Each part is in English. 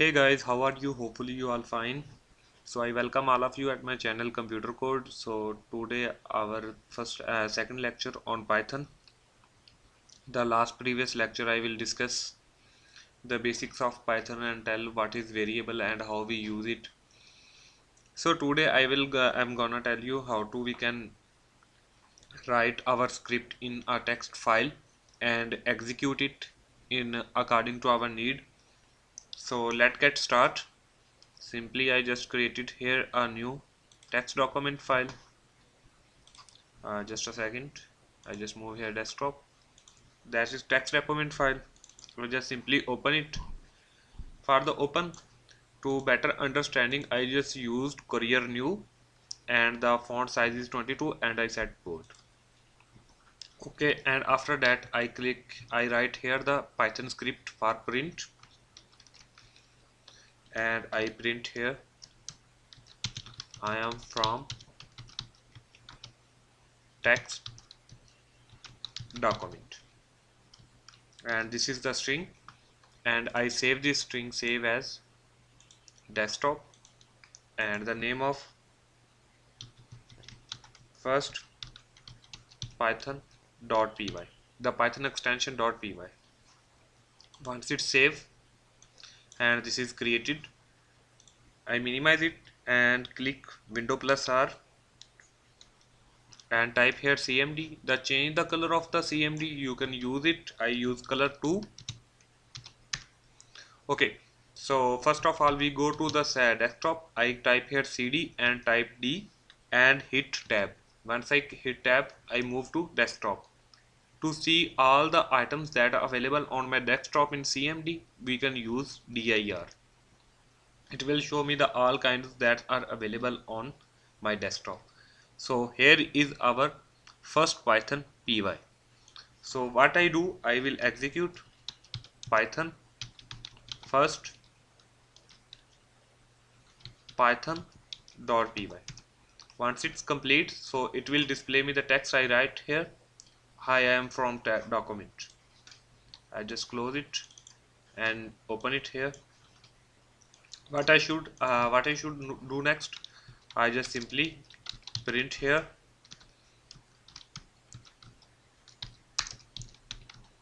hey guys how are you? Hopefully you all fine. So i welcome all of you at my channel computer code. So today our first uh, second lecture on python. The last previous lecture i will discuss the basics of python and tell what is variable and how we use it. So today i will i'm gonna tell you how to we can write our script in a text file and execute it in according to our need so let's get start. Simply I just created here a new text document file. Uh, just a second. I just move here desktop. That is text document file. We just simply open it. For the open. To better understanding I just used Courier New and the font size is 22 and I set bold okay and after that I click I write here the Python script for print and I print here. I am from text document. And this is the string. And I save this string save as desktop. And the name of first python dot py. The python extension dot py. Once it's saved and this is created. I minimize it and click window plus R and type here CMD the change the color of the CMD you can use it. I use color 2 okay so first of all we go to the desktop. I type here CD and type D and hit tab. Once I hit tab I move to desktop to see all the items that are available on my desktop in CMD we can use dir it will show me the all kinds that are available on my desktop. So here is our first python py so what I do I will execute python first python dot py once it's complete so it will display me the text I write here hi I am from document. I just close it and open it here. What I should uh, what I should do next I just simply print here.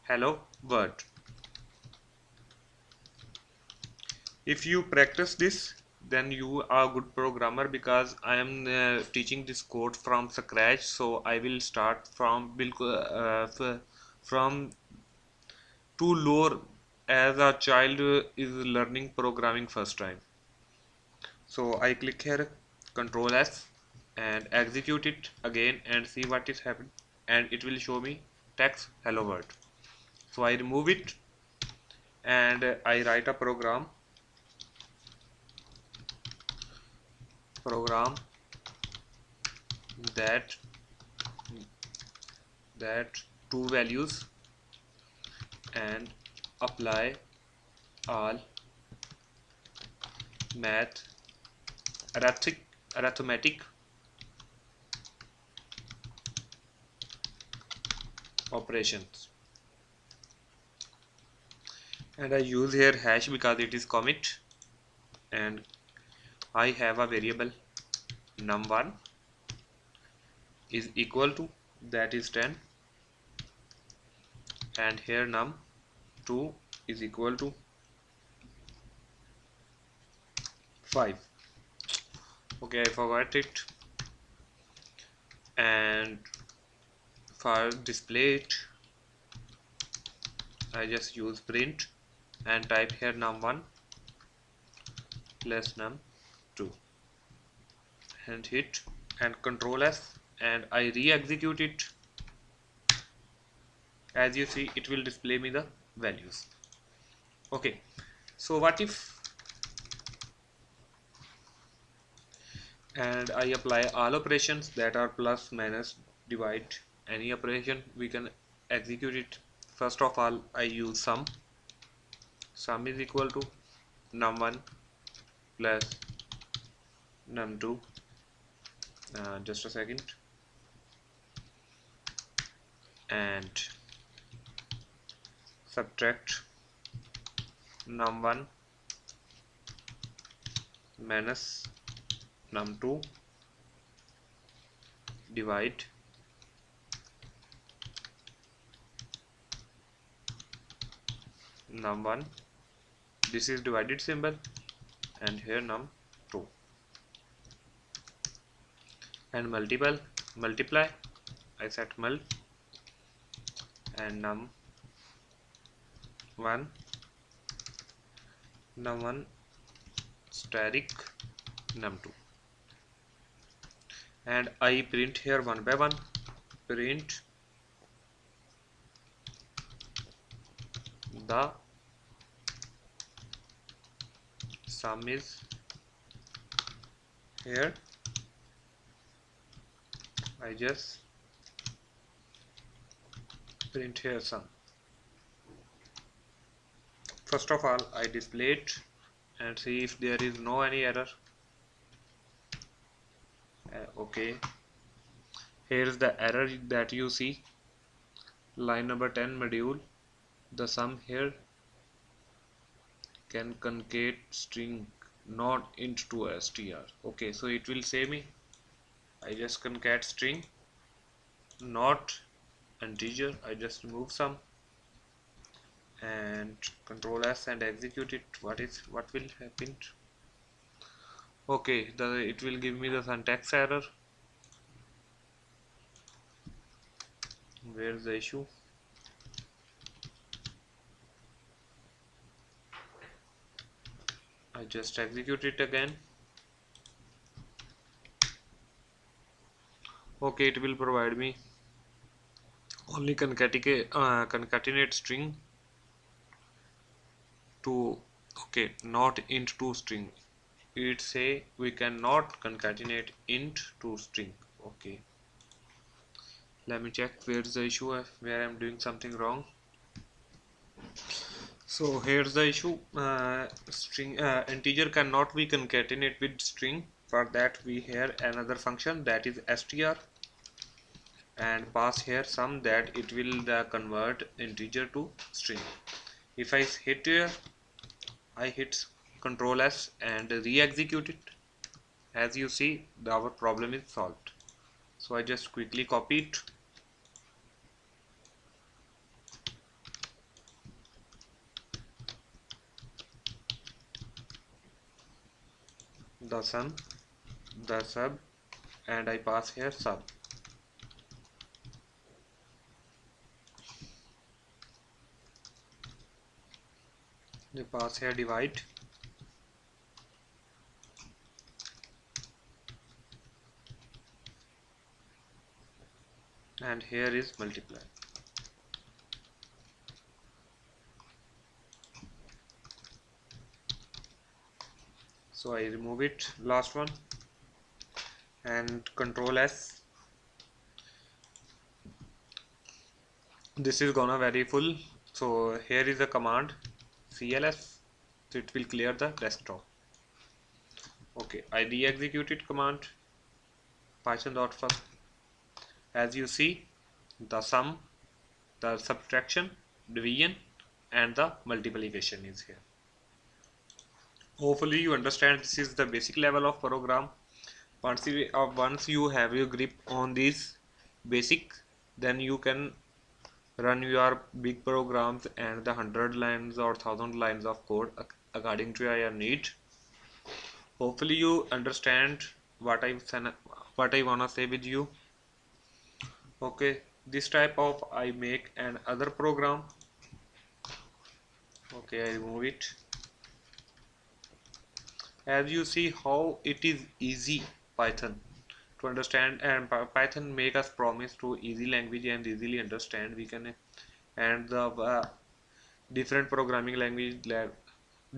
Hello world if you practice this then you are a good programmer because I am uh, teaching this code from scratch. So I will start from uh, from too low as a child is learning programming first time. So I click here control S and execute it again and see what is happening. And it will show me text hello world. So I remove it and I write a program program that that two values and apply all math arithmetic arithmetic operations. And I use here hash because it is commit and I have a variable num1 is equal to that is 10 and here num2 is equal to 5 okay I forgot it. And for display it I just use print and type here num1 plus num 2 and hit and control S and I re-execute it. As you see it will display me the values. Okay. So what if and I apply all operations that are plus minus divide any operation we can execute it. First of all I use sum. Sum is equal to num1 plus num2 uh, just a second. And subtract. Num1 minus num2 divide. Num1 this is divided symbol. And here num2 and multiple multiply I set mul and num 1 num1 static num2 and I print here one by one print the sum is here I just print here sum first of all I display it and see if there is no any error. Uh, okay. Here is the error that you see. Line number 10 module. The sum here can concat string not int to str. Okay so it will say me I just concat string. Not integer I just remove some and control s and execute it. What is what will happen? Okay the it will give me the syntax error. Where's the issue? I just execute it again okay it will provide me only concatenate, uh, concatenate string to okay not int to string. It say we cannot concatenate int to string. Okay. Let me check where's the issue where I'm doing something wrong. So here's the issue uh, string uh, integer cannot be concatenate with string. For that we have another function that is str and pass here sum that it will uh, convert integer to string. If I hit here I hit control S and re-execute it. As you see our problem is solved. So I just quickly copy it. The sum the sub and I pass here sub the pass here divide. And here is multiply. So I remove it last one. And control S. This is gonna very full. So here is the command cls so it will clear the desktop okay I re-executed command python dot first as you see the sum the subtraction division and the multiplication is here. Hopefully you understand this is the basic level of program. Once you, uh, once you have your grip on this basic then you can run your big programs and the hundred lines or thousand lines of code according to your need. Hopefully you understand what I what I wanna say with you. Okay this type of I make an other program. Okay I remove it. As you see how it is easy python to understand and python make us promise to easy language and easily understand. We can and the uh, different programming language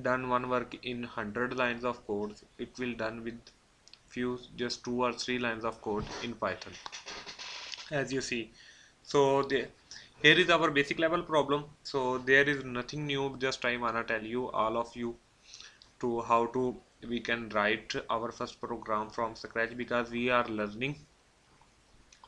done one work in 100 lines of code it will done with few just two or three lines of code in python as you see. So the here is our basic level problem. So there is nothing new just i wanna tell you all of you to how to we can write our first program from scratch because we are learning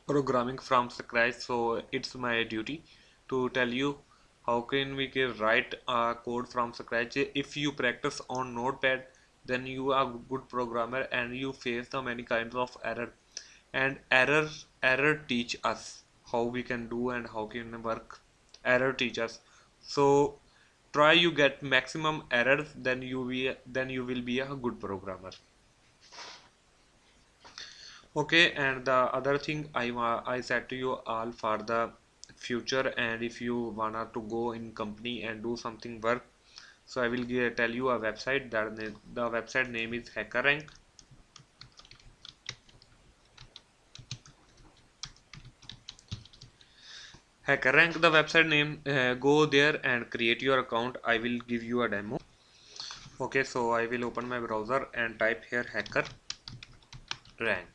programming from scratch. So it's my duty to tell you how can we can write a code from scratch. If you practice on notepad then you are good programmer and you face the many kinds of error. And error error teach us how we can do and how can work. Error teach us. So try you get maximum errors then you be then you will be a good programmer. Okay and the other thing I I said to you all for the future and if you wanna to go in company and do something work so I will give, tell you a website. That the website name is HackerRank HackerRank the website name uh, go there and create your account. I will give you a demo. Okay so I will open my browser and type here hacker rank.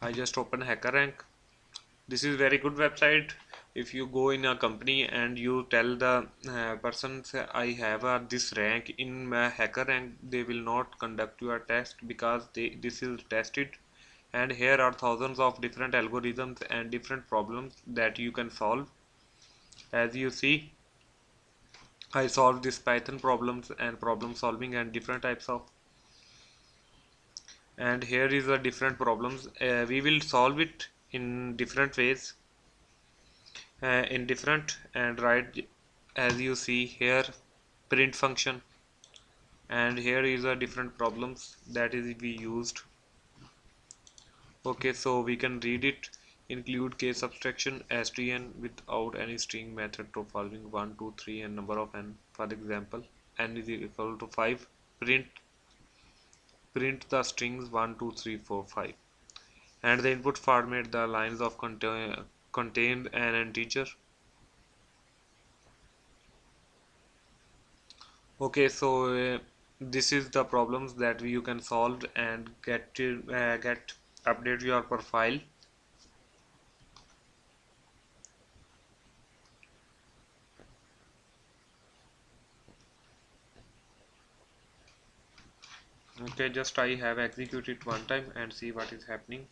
I just open HackerRank this is very good website. If you go in a company and you tell the uh, person I have uh, this rank in my HackerRank they will not conduct your test because they this is tested and here are thousands of different algorithms and different problems that you can solve. As you see I solved this Python problems and problem solving and different types of. And here is the different problems. Uh, we will solve it in different ways uh, in different and write as you see here print function. And here is a different problems that is we used okay so we can read it. Include case abstraction stn without any string method to following 1 2 3 and number of n. For example n is equal to 5 print print the strings 1 2 3 4 5 and the input format the lines of contain contained an integer. Okay so uh, this is the problems that you can solve and get to, uh, get update your profile. Okay just I have executed one time and see what is happening.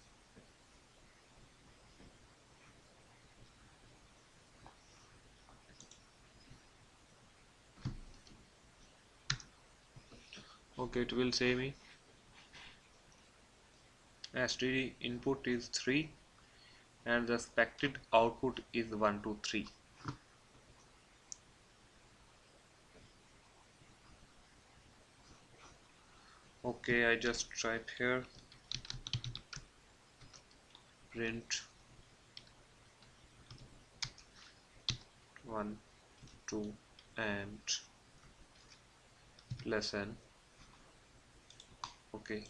Okay it will say me std input is 3 and the expected output is 1 2 3 okay I just type here. Print. 1 2 and lesson. Okay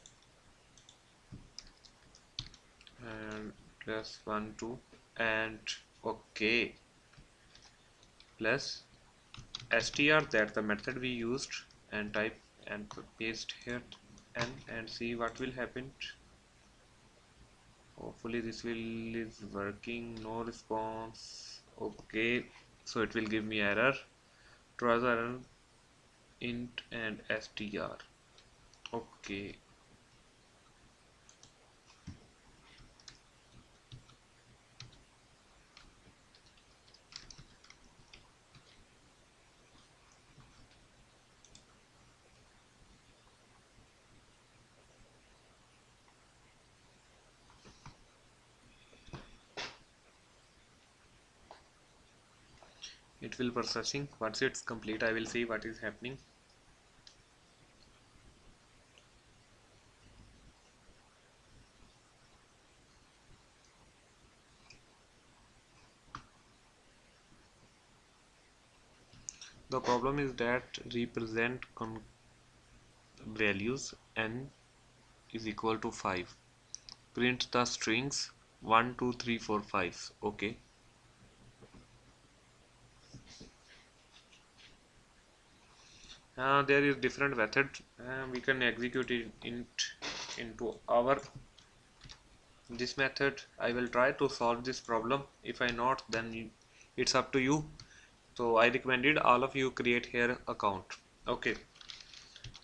and plus 1 2 and okay. Plus str that the method we used and type and paste here and and see what will happen. Hopefully this will is working no response. Okay so it will give me error. Trouser int and str. Okay it will processing once it's complete I will see what is happening. The problem is that represent values n is equal to 5 print the strings 1 2 3 4 5 okay uh, there is different method. Uh, we can execute it in, into our this method. I will try to solve this problem. If I not then it's up to you. So I recommended all of you create here account. Okay.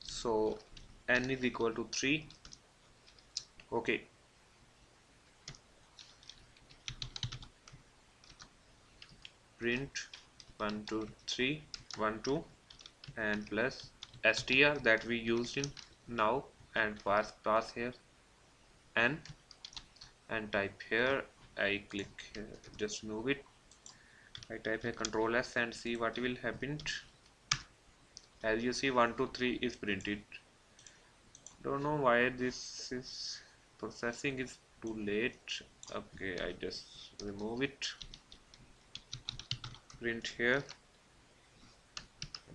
So n is equal to 3 okay. Print. 1 2 3 1 2 and plus str that we used in now and pass pass here. N and type here. I click here. Just move it. I type a control S and see what will happen. As you see 1 2 3 is printed. Don't know why this is processing is too late. Okay I just remove it. Print here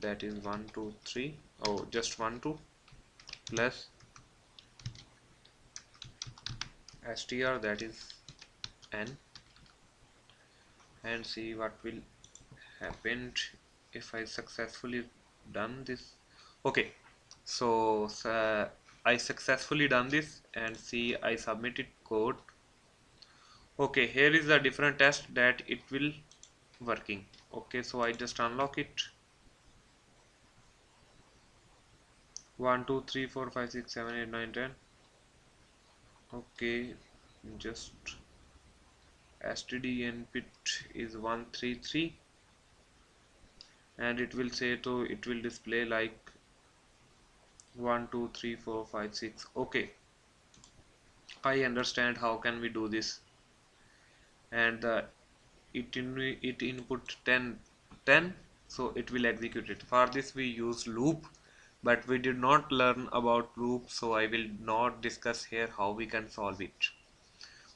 that is 1 2 3 oh just 1 2 plus str that is n. And see what will happen if I successfully done this. Okay so I successfully done this and see I submitted code. Okay here is the different test that it will working. Okay so I just unlock it 1 2 3 4 5 6 7 8 9 10 okay just std input is 133 and it will say to it will display like 1 2 3 4 5 6 okay. I understand how can we do this. And it in it input 10 10 so it will execute it. For this we use loop but we did not learn about loop so I will not discuss here how we can solve it.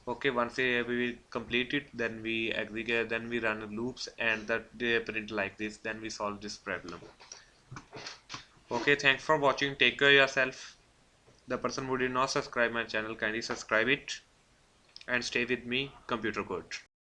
Okay once we complete it then we execute then we run loops and that they print like this then we solve this problem. Okay thanks for watching. Take care yourself. The person who did not subscribe my channel kindly subscribe it and stay with me computer code